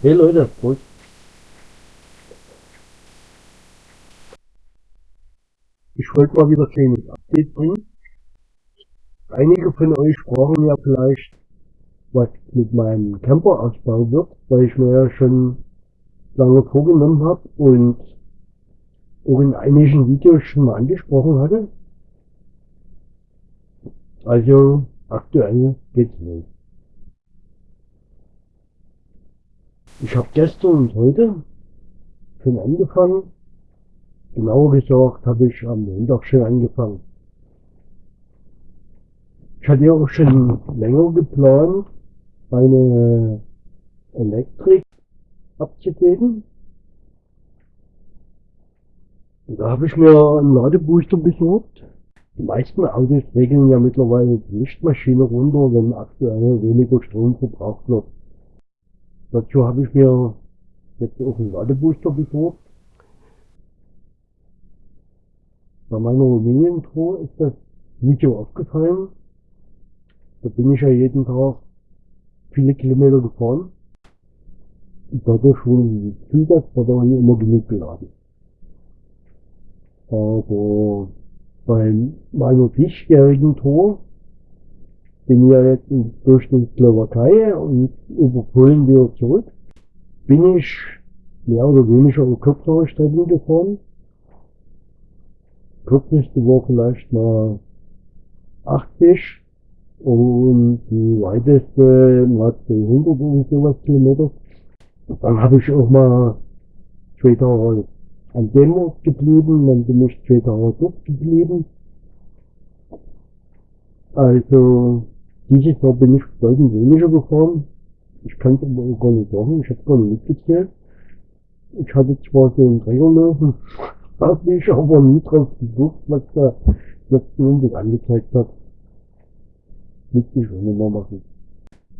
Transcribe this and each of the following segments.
Hey Leute, Prost. Ich wollte mal wieder ein kleines Update bringen. Einige von euch sprachen ja vielleicht, was mit meinem Camper-Ausbau wird, weil ich mir ja schon lange vorgenommen habe und auch in einigen Videos schon mal angesprochen hatte. Also aktuell geht's los. Ich habe gestern und heute schon angefangen. Genauer gesagt habe ich am Montag schon angefangen. Ich hatte ja auch schon länger geplant, meine Elektrik abzugeben. Und da habe ich mir einen Ladebooster besorgt. Die meisten Autos regeln ja mittlerweile die Lichtmaschine runter, wenn aktuell weniger Strom verbraucht wird. Dazu habe ich mir jetzt auch einen Ladebooster besorgt. Bei meiner Rumänien-Tour ist das nicht so aufgefallen. Da bin ich ja jeden Tag viele Kilometer gefahren. Und dadurch wurde die Zusatzbatterie immer genug geladen. Aber bei meiner diesjährigen Tour bin ja jetzt durch die Slowakei und über Polen wieder zurück, bin ich mehr oder weniger um kürzere Strecken gefahren. Kürzeste war vielleicht mal 80 und die weiteste mal 200 und sowas Kilometer. Dann habe ich auch mal zwei Tage an dem Ort geblieben, dann bin ich zwei Tage dort geblieben. Also dieses Jahr bin ich bedeutend weniger gefahren. Ich kann es aber gar nicht sagen, ich habe gar nicht mitgezählt. Ich hatte zwar so einen Trägerlöwen, habe ich aber nie drauf geguckt, was da letzten Endes angezeigt hat. Müsste ich auch mehr machen.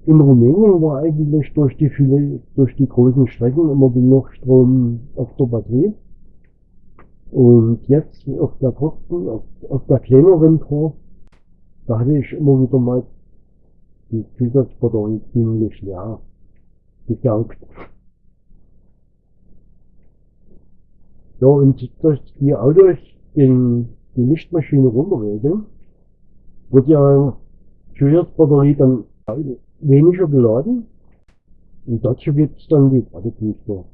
In Rumänien war eigentlich durch die viele, durch die großen Strecken immer genug Strom auf der Batterie. Und jetzt auf der Posten, auf, auf der kleineren Tour, da hatte ich immer wieder mal die Zusatzbatterie ziemlich leer gesaugt. Ja, und dass die Autos den, die Lichtmaschine runterregeln, wird ja Zusatzbatterie dann weniger geladen. Und dazu gibt es dann die Ladebooster.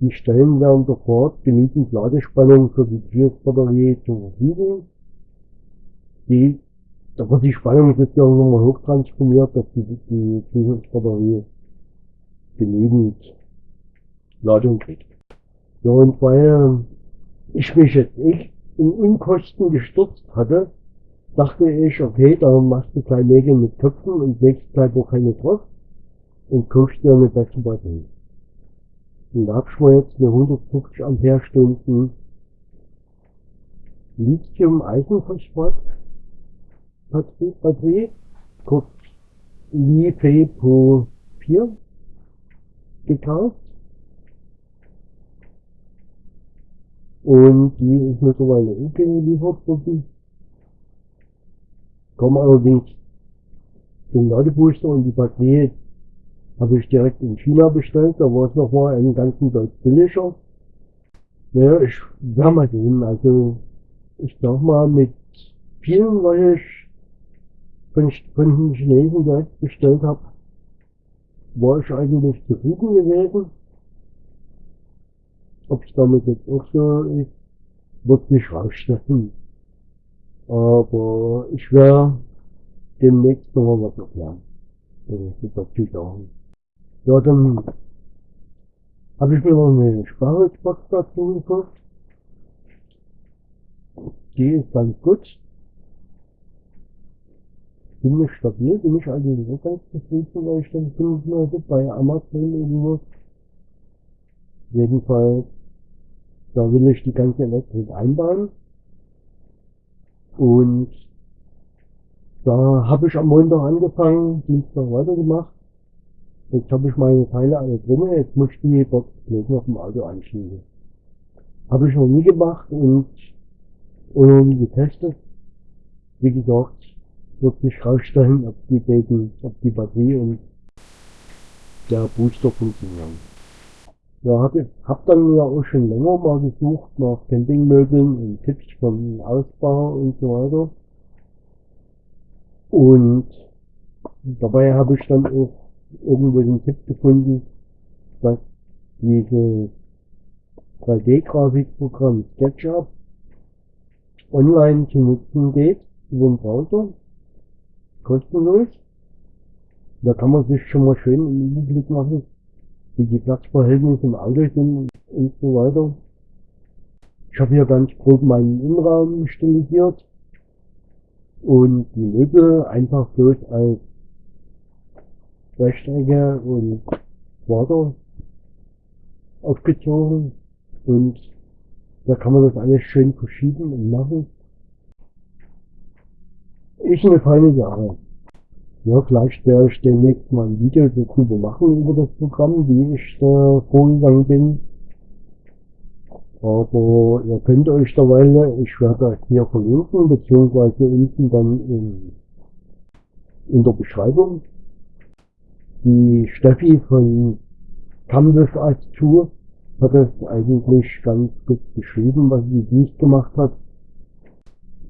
Die stellen während der Fahrt genügend Ladespannung für die Zusatzbatterie zur Verfügung. Die da wird die Spannung sozusagen nochmal hochtransformiert, dass die, die Zusatzbatterie genügend Ladung kriegt. Ja, und weil ich mich jetzt echt in Unkosten gestürzt hatte, dachte ich, okay, da machst du kleine Nägel mit Köpfen und legst gleich auch keine drauf und kaufst dir eine bessere Batterie. Und da hab ich mir jetzt eine 150 Ampere-Stunden Lithium-Eisenphosphat Batterie, kurz LiFePo 4 gekauft. Und die ist mittlerweile ungeliefert worden. Kommen allerdings den Ladebooster und die Batterie habe ich direkt in China bestellt. Da war es nochmal einen ganzen Deut billiger. Naja, ich werde mal sehen. Also ich sag mal, mit vielen, was ich von, von den Chinesen direkt bestellt habe, war ich eigentlich zufrieden gewesen. Ob es damit jetzt auch so ist, wird sich rausstellen. Aber ich werde demnächst noch mal was erklären. Ja, dann habe ich mir noch eine Sprachexbox dazu gekauft. Die ist ganz gut ziemlich stabil, bin ich eigentlich so ganz zufrieden, weil ich dann finden würde bei Amazon irgendwo. Jedenfalls, da will ich die ganze Elektrik einbauen. Und da habe ich am Montag angefangen, Dienstag weitergemacht. Jetzt habe ich meine Teile alle drin, jetzt muss ich die Box bloß noch im Auto anschließen. Habe ich noch nie gemacht und, und getestet. Wie gesagt, wird sich rausstellen, ob die Daten, ob die Batterie und der Booster funktionieren. Ja, hab, hab dann ja auch schon länger mal gesucht nach Campingmöbeln und Tipps vom Ausbau und so weiter. Und dabei habe ich dann auch irgendwo den Tipp gefunden, dass dieses 3D-Grafikprogramm SketchUp online zu nutzen geht, über den Browser, kostenlos. Da kann man sich schon mal schön einen Überblick machen, wie die Platzverhältnisse im Auto sind und so weiter. Ich habe hier ganz grob meinen Innenraum stilisiert und die Möbel einfach bloß als Rechtecke und Quader aufgezogen und da kann man das alles schön verschieben und machen. Ist eine feine Sache. Ja, vielleicht werde ich demnächst mal ein Video darüber machen, über das Programm, wie ich da vorgegangen bin. Aber ihr könnt euch derweil, ich werde das hier verlinken, beziehungsweise unten dann in, in der Beschreibung. Die Steffi von Canvas als Tour hat es eigentlich ganz gut beschrieben, was sie dies gemacht hat.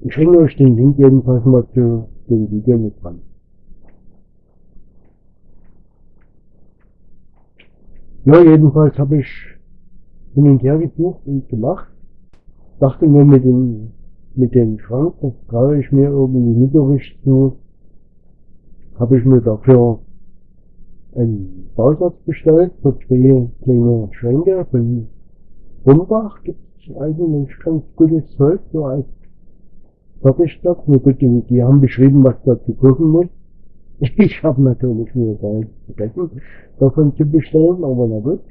Ich hänge euch den Link jedenfalls mal zu dem Video mit dran. Ja, jedenfalls habe ich hin und her gesucht und gemacht. Dachte mir mit dem, mit dem Schrank, das traue ich mir irgendwie richtig zu. Habe ich mir dafür einen Bausatz bestellt für zwei kleine Schränke von Rumbach. Gibt es eigentlich ganz gutes Zeug, so als Fertigstoff. Nur gut, die, die haben beschrieben, was dazu kochen muss. Ich habe natürlich mir da vergessen, davon zu bestellen, aber na gut.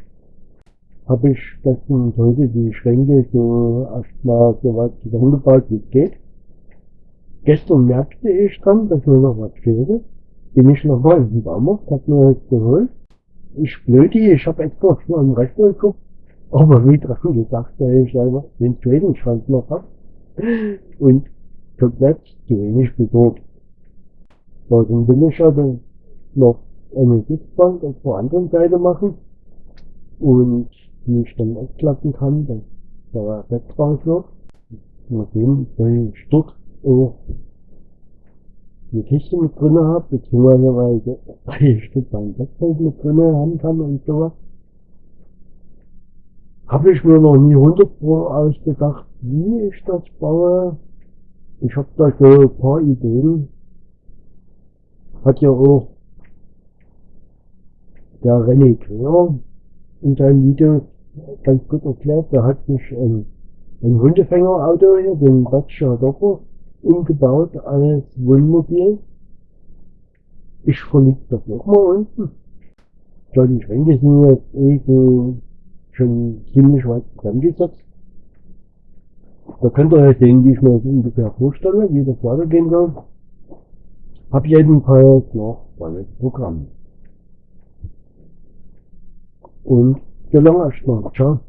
Habe ich gestern und heute die Schränke so erstmal so weit zusammengebaut, wie es geht. Gestern merkte ich dann, dass mir noch was fehlte. Bin ich nochmal in den Baumarkt, hab mir was geholt. Ich blödi, ich habe extra schon am Rechner geguckt, aber wie dran gedacht, dass ich einfach den zweiten Schrank noch hab. Und komplett zu wenig besorgt. So, dann will ich also noch eine Sitzbank auf der anderen Seite machen und die ich dann ausklappen kann, dass Bett draus wird. Mal weil ich dort auch eine Kiste mit drinne habe, beziehungsweise weil ich dort mein Bettfeld mit drinne haben kann und sowas. Habe ich mir noch nie 100 Pro ausgedacht, wie ich das baue. Ich habe da so ein paar Ideen. Hat ja auch der René Quer in seinem Video ganz gut erklärt. Der hat sich ein, ein Hundefängerauto hier, den Dacia Dopper, umgebaut als Wohnmobil. Ich verlinke das nochmal unten. So, die Schränke sind jetzt eh schon ziemlich weit zusammengesetzt. Da könnt ihr ja sehen, wie ich mir das ungefähr vorstelle, wie das weitergehen soll. Hab jedenfalls noch volles Programm. Und so lange erstmal. Ciao.